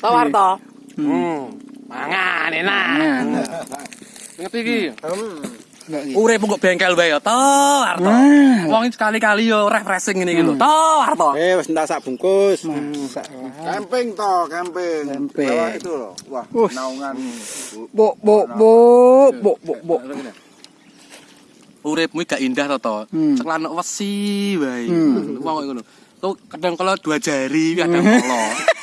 To Warto. Hmm. Mangan enak. Hmm. Ngerti iki? Urip kok bengkel wae ya, to Warto. Wong sekali-kali yo refreshing ngene iki lho. Hmm. To Warto. Eh wis entak sak bungkus. Camping toh, camping. Camping. Bawah itu lho. Wah, naungan. Buk buk buk buk buk bok. Uripmu gak indah to to. Hmm. Ceklana wesi wae. Wong ngono. Tuh kadang kalau dua jari kadang kolo.